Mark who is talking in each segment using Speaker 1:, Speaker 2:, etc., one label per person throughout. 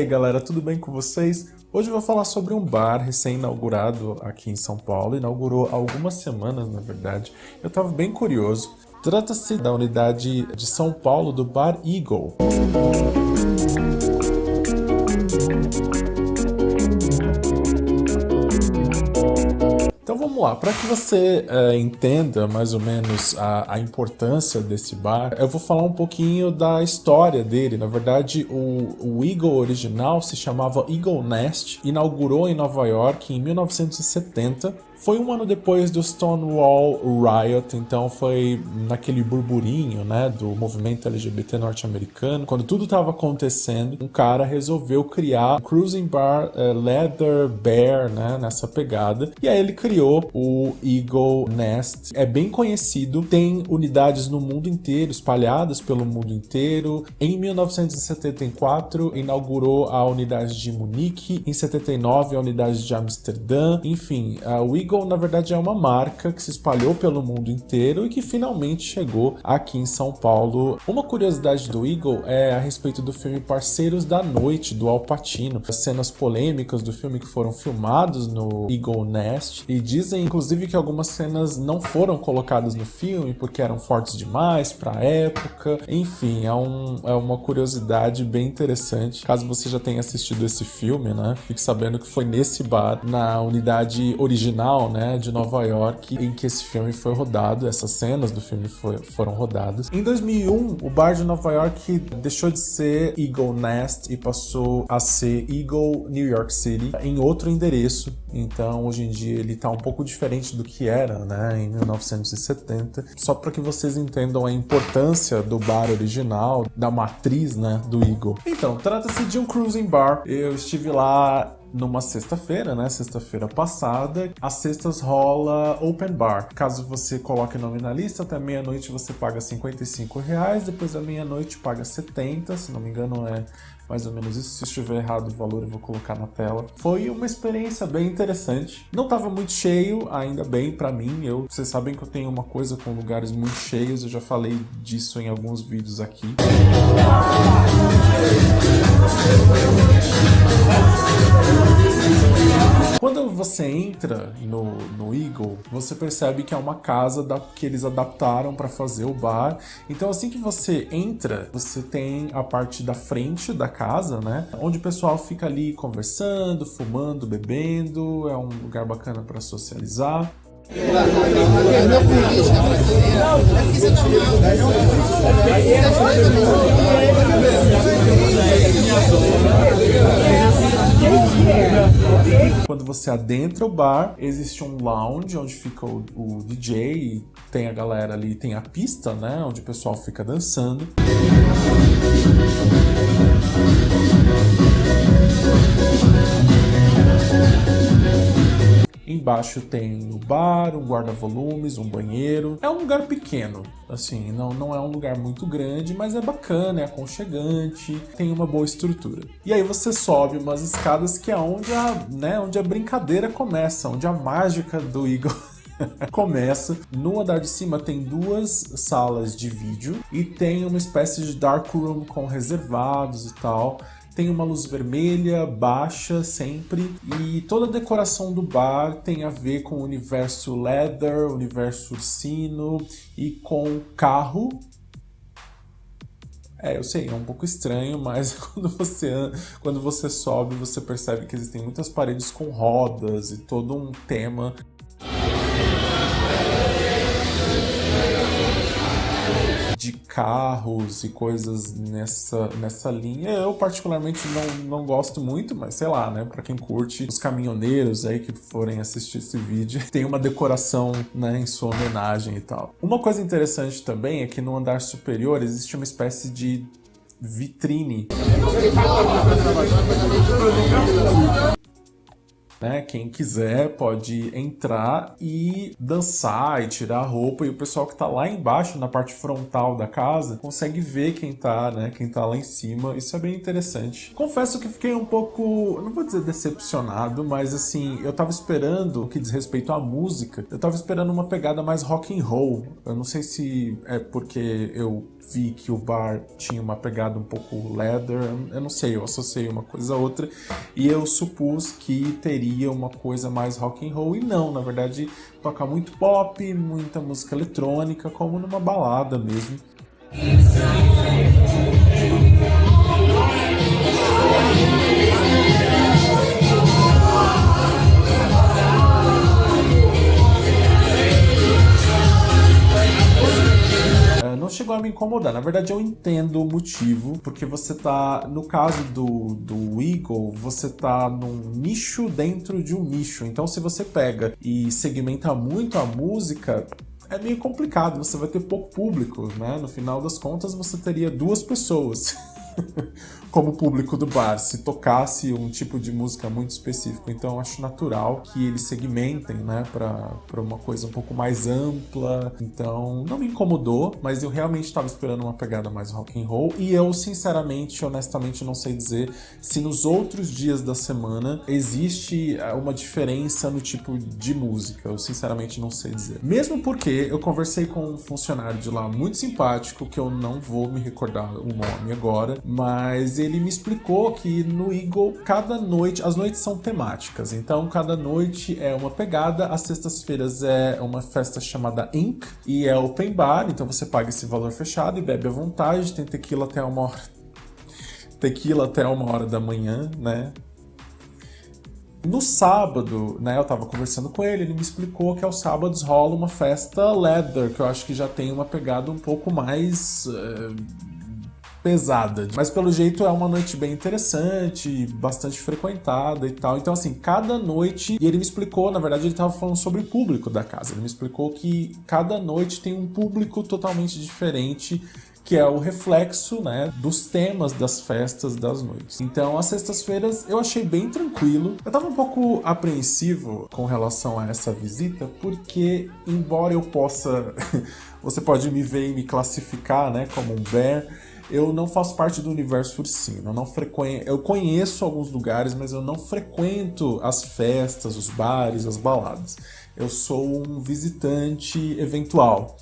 Speaker 1: aí galera, tudo bem com vocês? Hoje eu vou falar sobre um bar recém-inaugurado aqui em São Paulo, inaugurou há algumas semanas na verdade. Eu estava bem curioso. Trata-se da unidade de São Paulo do Bar Eagle. Vamos lá, para que você é, entenda mais ou menos a, a, importância desse bar, eu vou falar um pouquinho da história dele. Na verdade, o, o Eagle original se chamava Eagle Nest, inaugurou em Nova York em 1970 foi um ano depois do Stonewall Riot, então foi naquele burburinho, né, do movimento LGBT norte-americano, quando tudo estava acontecendo, um cara resolveu criar um cruising bar uh, Leather Bear, né, nessa pegada, e aí ele criou o Eagle Nest. É bem conhecido, tem unidades no mundo inteiro, espalhadas pelo mundo inteiro. Em 1974 inaugurou a unidade de Munique, em 79 a unidade de Amsterdã, enfim, uh, o Eagle Eagle, na verdade, é uma marca que se espalhou pelo mundo inteiro e que finalmente chegou aqui em São Paulo. Uma curiosidade do Eagle é a respeito do filme Parceiros da Noite, do Al Pacino. As cenas polêmicas do filme que foram filmados no Eagle Nest e dizem, inclusive, que algumas cenas não foram colocadas no filme porque eram fortes demais para a época. Enfim, é, um, é uma curiosidade bem interessante. Caso você já tenha assistido esse filme, né, fique sabendo que foi nesse bar, na unidade original né, de Nova York em que esse filme foi rodado, essas cenas do filme foi, foram rodadas. Em 2001, o bar de Nova York deixou de ser Eagle Nest e passou a ser Eagle New York City em outro endereço. Então, hoje em dia, ele está um pouco diferente do que era, né, em 1970. Só para que vocês entendam a importância do bar original, da matriz, né, do Eagle. Então, trata-se de um cruising bar. Eu estive lá numa sexta-feira, né? Sexta-feira passada. Às sextas rola open bar. Caso você coloque nome na lista, até meia-noite você paga 55 reais, depois da meia-noite paga 70, se não me engano é mais ou menos isso. Se estiver errado o valor eu vou colocar na tela. Foi uma experiência bem interessante. Não estava muito cheio, ainda bem para mim. Eu, vocês sabem que eu tenho uma coisa com lugares muito cheios, eu já falei disso em alguns vídeos aqui. Quando você entra no, no Eagle, você percebe que é uma casa da, que eles adaptaram para fazer o bar. Então assim que você entra, você tem a parte da frente da casa, né? Onde o pessoal fica ali conversando, fumando, bebendo. É um lugar bacana para socializar. Quando você adentra o bar, existe um lounge onde fica o, o DJ, tem a galera ali, tem a pista, né, onde o pessoal fica dançando. Embaixo tem o bar, um guarda-volumes, um banheiro. É um lugar pequeno, assim, não, não é um lugar muito grande, mas é bacana, é aconchegante, tem uma boa estrutura. E aí você sobe umas escadas que é onde a, né, onde a brincadeira começa, onde a mágica do Igor começa. No andar de cima tem duas salas de vídeo e tem uma espécie de dark room com reservados e tal tem uma luz vermelha baixa sempre. E toda a decoração do bar tem a ver com o universo leather, universo ursino e com carro. É, eu sei, é um pouco estranho, mas quando você, quando você sobe, você percebe que existem muitas paredes com rodas e todo um tema carros e coisas nessa, nessa linha. Eu particularmente não, não gosto muito, mas sei lá, né? Pra quem curte os caminhoneiros aí que forem assistir esse vídeo, tem uma decoração né, em sua homenagem e tal. Uma coisa interessante também é que no andar superior existe uma espécie de vitrine né? Quem quiser pode entrar e dançar e tirar a roupa e o pessoal que tá lá embaixo na parte frontal da casa consegue ver quem tá, né? Quem tá lá em cima. Isso é bem interessante. Confesso que fiquei um pouco, não vou dizer decepcionado, mas assim, eu tava esperando, que diz respeito à música, eu tava esperando uma pegada mais rock and roll. Eu não sei se é porque eu vi que o bar tinha uma pegada um pouco leather, eu não sei, eu associei uma coisa a outra e eu supus que teria uma coisa mais rock and roll e não, na verdade toca muito pop, muita música eletrônica, como numa balada mesmo. Incomodar. Na verdade, eu entendo o motivo, porque você tá, no caso do, do Eagle, você tá num nicho dentro de um nicho. Então, se você pega e segmenta muito a música, é meio complicado, você vai ter pouco público, né? No final das contas, você teria duas pessoas. como público do bar, se tocasse um tipo de música muito específico. Então acho natural que eles segmentem, né, para uma coisa um pouco mais ampla. Então não me incomodou, mas eu realmente estava esperando uma pegada mais rock and roll e eu sinceramente, honestamente não sei dizer se nos outros dias da semana existe eh, uma diferença no tipo de música. Eu sinceramente não sei dizer. Mesmo porque eu conversei com um funcionário de lá muito simpático que eu não vou me recordar o nome agora, mas ele me explicou que no Eagle, cada noite, as noites são temáticas, então cada noite é uma pegada, às sextas-feiras é uma festa chamada Inc, e é open bar, então você paga esse valor fechado e bebe à vontade, tem tequila até uma hora, tequila até uma hora da manhã, né? No sábado, né, eu tava conversando com ele, ele me explicou que aos sábados rola uma festa leather, que eu acho que já tem uma pegada um pouco mais... Uh pesada. Mas pelo jeito é uma noite bem interessante, bastante frequentada e tal. Então, assim, cada noite. E ele me explicou, na verdade, ele estava falando sobre o público da casa. Ele me explicou que cada noite tem um público totalmente diferente que é o reflexo né, dos temas das festas das noites. Então, as sextas-feiras eu achei bem tranquilo. Eu estava um pouco apreensivo com relação a essa visita, porque, embora eu possa. você pode me ver e me classificar né, como um bear eu não faço parte do universo ursino, eu não frequento, eu conheço alguns lugares, mas eu não frequento as festas, os bares, as baladas. Eu sou um visitante eventual.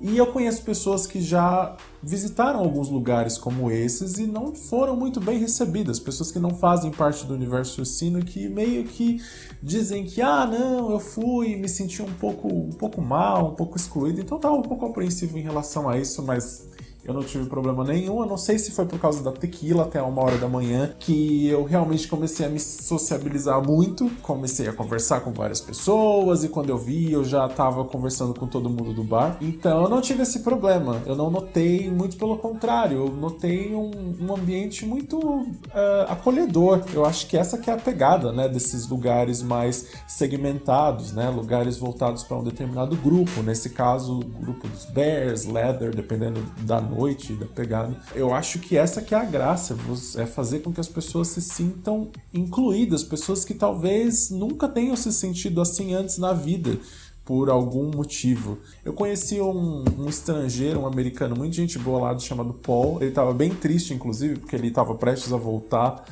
Speaker 1: E eu conheço pessoas que já visitaram alguns lugares como esses e não foram muito bem recebidas. Pessoas que não fazem parte do universo ursino que meio que dizem que, ah, não, eu fui, me senti um pouco, um pouco mal, um pouco excluído. Então tava um pouco apreensivo em relação a isso, mas eu não tive problema nenhum. Eu não sei se foi por causa da tequila até uma hora da manhã que eu realmente comecei a me sociabilizar muito. Comecei a conversar com várias pessoas e quando eu vi eu já tava conversando com todo mundo do bar. Então eu não tive esse problema. Eu não notei, muito pelo contrário, eu notei um, um ambiente muito uh, acolhedor. Eu acho que essa que é a pegada, né, desses lugares mais segmentados, né, lugares voltados para um determinado grupo. Nesse caso, o grupo dos Bears, Leather, dependendo da noite, da pegada. Eu acho que essa que é a graça, é fazer com que as pessoas se sintam incluídas, pessoas que talvez nunca tenham se sentido assim antes na vida por algum motivo. Eu conheci um, um, estrangeiro, um americano, muito gente boa lá, chamado Paul. Ele estava bem triste, inclusive, porque ele estava prestes a voltar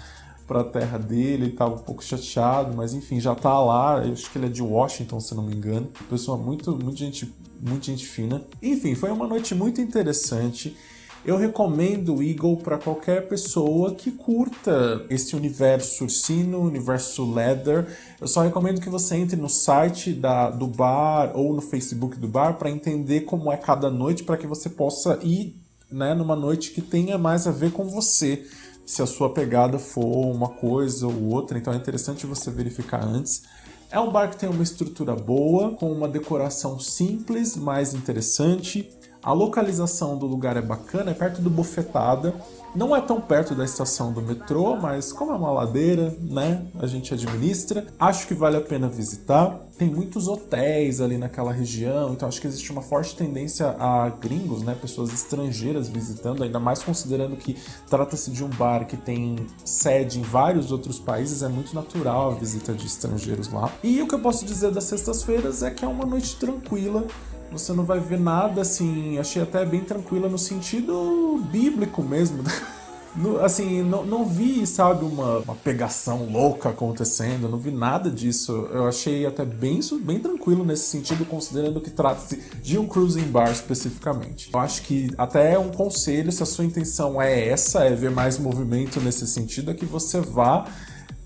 Speaker 1: para a terra dele, ele estava um pouco chateado, mas enfim, já está lá. Eu acho que ele é de Washington, se não me engano. Pessoa muito, muito gente muita gente fina. Enfim, foi uma noite muito interessante. Eu recomendo o Eagle para qualquer pessoa que curta esse universo ursino, universo leather. Eu só recomendo que você entre no site da, do bar ou no Facebook do bar para entender como é cada noite, para que você possa ir né, numa noite que tenha mais a ver com você. Se a sua pegada for uma coisa ou outra, então é interessante você verificar antes. É um bar que tem uma estrutura boa, com uma decoração simples, mas interessante. A localização do lugar é bacana, é perto do Bofetada. Não é tão perto da estação do metrô, mas como é uma ladeira, né, a gente administra. Acho que vale a pena visitar. Tem muitos hotéis ali naquela região, então acho que existe uma forte tendência a gringos, né, pessoas estrangeiras visitando, ainda mais considerando que trata-se de um bar que tem sede em vários outros países, é muito natural a visita de estrangeiros lá. E o que eu posso dizer das sextas-feiras é que é uma noite tranquila, você não vai ver nada assim, achei até bem tranquila no sentido bíblico mesmo. No, assim, não, não vi, sabe, uma, uma pegação louca acontecendo, não vi nada disso. Eu achei até bem, bem tranquilo nesse sentido, considerando que trata-se de um cruising bar especificamente. Eu acho que até é um conselho, se a sua intenção é essa, é ver mais movimento nesse sentido, é que você vá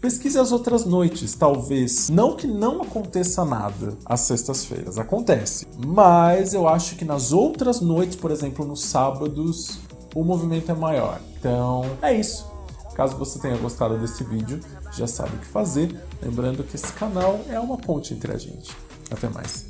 Speaker 1: Pesquise as outras noites, talvez. Não que não aconteça nada às sextas-feiras, acontece. Mas eu acho que nas outras noites, por exemplo, nos sábados, o movimento é maior. Então, é isso. Caso você tenha gostado desse vídeo, já sabe o que fazer. Lembrando que esse canal é uma ponte entre a gente. Até mais.